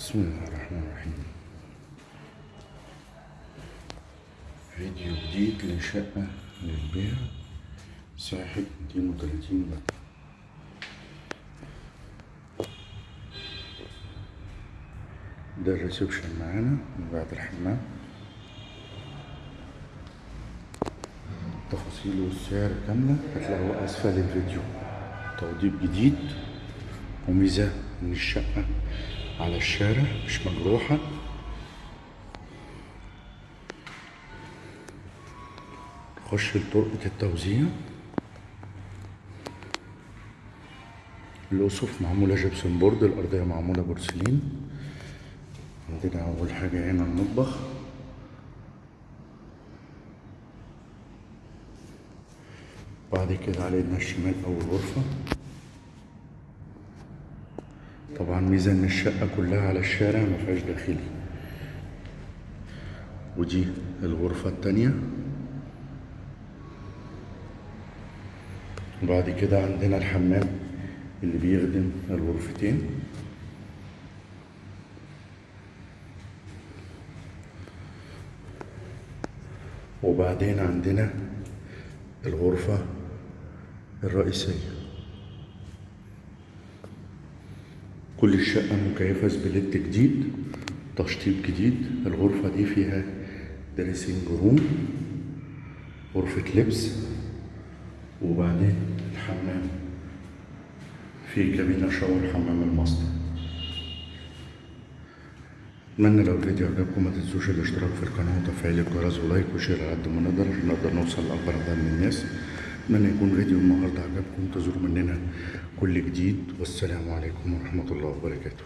بسم الله الرحمن الرحيم. فيديو جديد لشقة للبيع. مساحة 230 متر ده الريسبشن معانا من بعد الحمام. التفاصيل والسعر كاملة. هتلاقوها أسفل الفيديو. توضيب جديد. وميزة إن الشقة على الشارع مش مجروحة. نخش لطرقة التوزيع. الأسف معمولة جبسون بورد الأرضية معمولة بورسلين. عندنا أول حاجة هنا المطبخ. بعد كده على ايدنا الشمال أول غرفة طبعا ميزة إن الشقة كلها على الشارع مفيهاش داخلي. ودي الغرفة التانية. وبعد كده عندنا الحمام اللي بيخدم الغرفتين. وبعدين عندنا الغرفة الرئيسية. كل الشقة مكيفة split جديد تشطيب جديد الغرفة دي فيها dressing room غرفة لبس وبعدين الحمام. في كابينة shower حمام المصنع أتمنى لو الفيديو عجبكم ما تنسوش الاشتراك في القناة وتفعيل الجرس و like و share على قد ما نقدر عشان نقدر نوصل لأكبر عدد من الناس. اتمنى يكون فيديو النهارده عجبكم انتظروا مننا كل جديد والسلام عليكم ورحمة الله وبركاته.